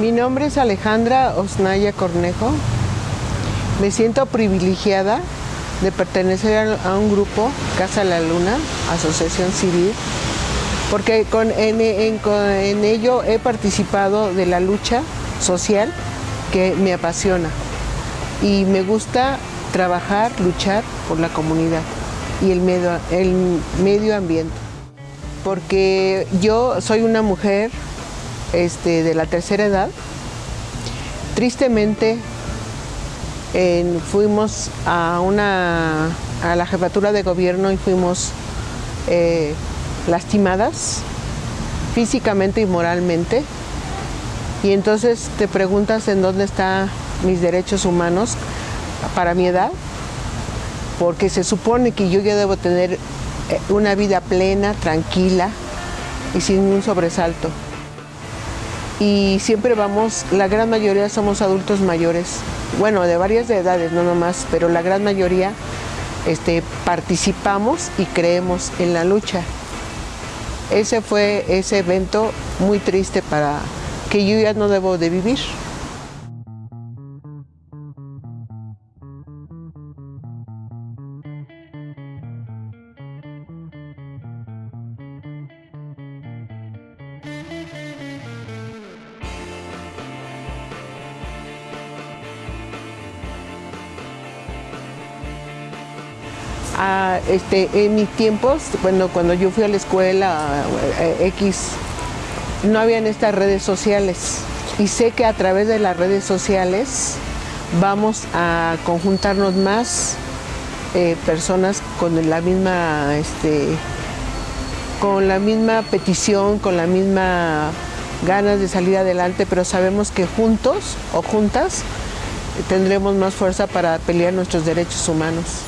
Mi nombre es Alejandra Osnaya Cornejo. Me siento privilegiada de pertenecer a un grupo, Casa La Luna, Asociación Civil, porque en, ello he participado de la lucha social que me apasiona y me gusta trabajar, luchar por la comunidad y el medio, ambiente. Porque yo soy una mujer este, de la tercera edad. Tristemente fuimos a, una, a la jefatura de gobierno y fuimos eh, lastimadas físicamente y moralmente. Y entonces te preguntas en dónde están mis derechos humanos para mi edad, porque se supone que yo ya debo tener eh, una vida plena, tranquila y sin un sobresalto. Y siempre vamos, la gran mayoría somos adultos mayores, bueno, de varias edades, no nomás, pero la gran mayoría este, participamos y creemos en la lucha. Ese fue ese evento muy triste para que yo ya no debo de vivir. Este, en mis tiempos, bueno, cuando yo fui a la escuela eh, X, no habían estas redes sociales. Y sé que a través de las redes sociales vamos a conjuntarnos más eh, personas con la misma este, con la misma petición, con la misma ganas de salir adelante, pero sabemos que juntos o juntas tendremos más fuerza para pelear nuestros derechos humanos.